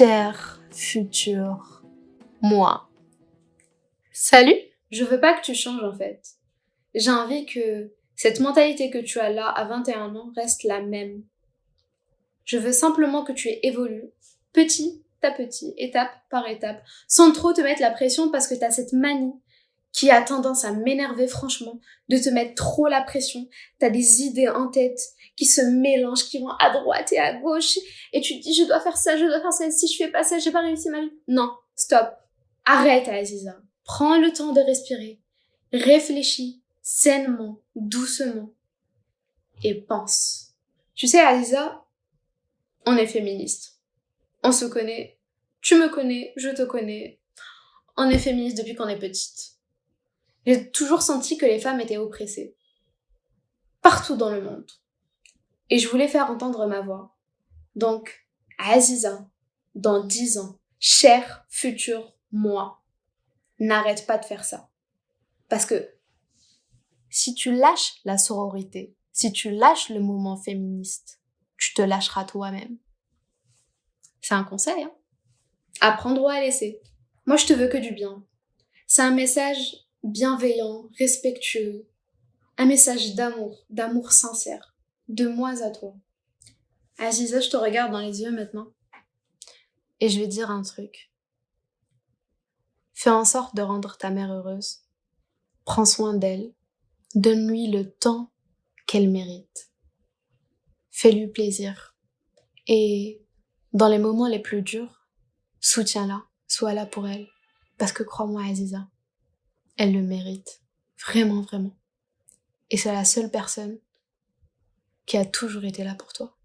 cher futur moi. Salut Je veux pas que tu changes en fait. J'ai envie que cette mentalité que tu as là à 21 ans reste la même. Je veux simplement que tu évolues petit à petit, étape par étape, sans trop te mettre la pression parce que tu as cette manie qui a tendance à m'énerver franchement, de te mettre trop la pression. T'as des idées en tête qui se mélangent, qui vont à droite et à gauche, et tu te dis je dois faire ça, je dois faire ça, si je fais pas ça, j'ai pas réussi ma vie. Non, stop. Arrête Aziza. Prends le temps de respirer. Réfléchis sainement, doucement. Et pense. Tu sais Aziza, on est féministe. On se connaît. Tu me connais, je te connais. On est féministe depuis qu'on est petite. J'ai toujours senti que les femmes étaient oppressées. Partout dans le monde. Et je voulais faire entendre ma voix. Donc, Aziza, dans dix ans, cher futur moi, n'arrête pas de faire ça. Parce que si tu lâches la sororité, si tu lâches le mouvement féministe, tu te lâcheras toi-même. C'est un conseil, hein. Apprendre à laisser. Moi, je te veux que du bien. C'est un message bienveillant, respectueux, un message d'amour, d'amour sincère, de moi à toi. Aziza, je te regarde dans les yeux maintenant et je vais dire un truc. Fais en sorte de rendre ta mère heureuse. Prends soin d'elle. Donne-lui le temps qu'elle mérite. Fais-lui plaisir. Et dans les moments les plus durs, soutiens-la, sois là pour elle. Parce que crois-moi, Aziza, elle le mérite. Vraiment, vraiment. Et c'est la seule personne qui a toujours été là pour toi.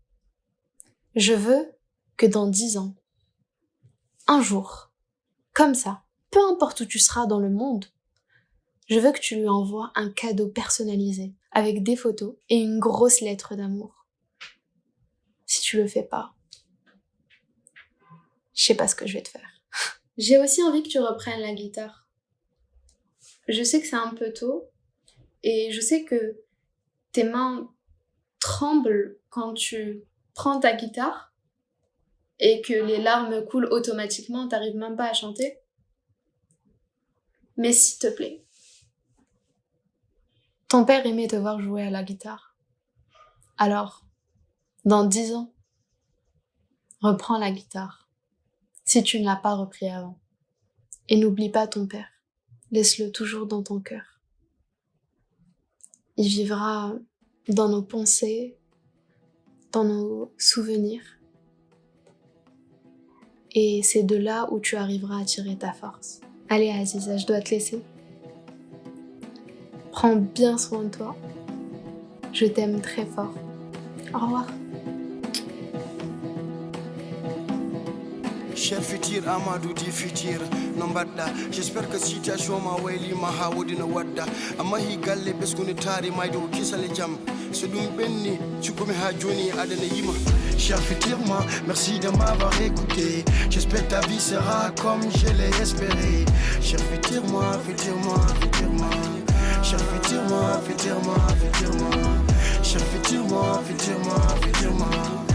Je veux que dans dix ans, un jour, comme ça, peu importe où tu seras dans le monde, je veux que tu lui envoies un cadeau personnalisé avec des photos et une grosse lettre d'amour. Si tu le fais pas, je sais pas ce que je vais te faire. J'ai aussi envie que tu reprennes la guitare je sais que c'est un peu tôt et je sais que tes mains tremblent quand tu prends ta guitare et que les larmes coulent automatiquement, t'arrives même pas à chanter. Mais s'il te plaît, ton père aimait te voir jouer à la guitare. Alors, dans dix ans, reprends la guitare, si tu ne l'as pas repris avant. Et n'oublie pas ton père. Laisse-le toujours dans ton cœur. Il vivra dans nos pensées, dans nos souvenirs. Et c'est de là où tu arriveras à tirer ta force. Allez Aziza, je dois te laisser. Prends bien soin de toi. Je t'aime très fort. Au revoir. Cher futur amadou di futur no mbaɗɗa j'espère que situation ma waylima ha wodino wadda. Amma hi galle ɓesguni taari mayde ko kisale jaam so ɗum ɓenni cukkumi ha joni adana yima. Cher futur moi merci de m'avoir écouté. J'espère ta vie sera comme je l'ai espéré. Cher futur moi futur moi futur moi cher futur moi futur moi futur moi cher futur moi futur moi futur moi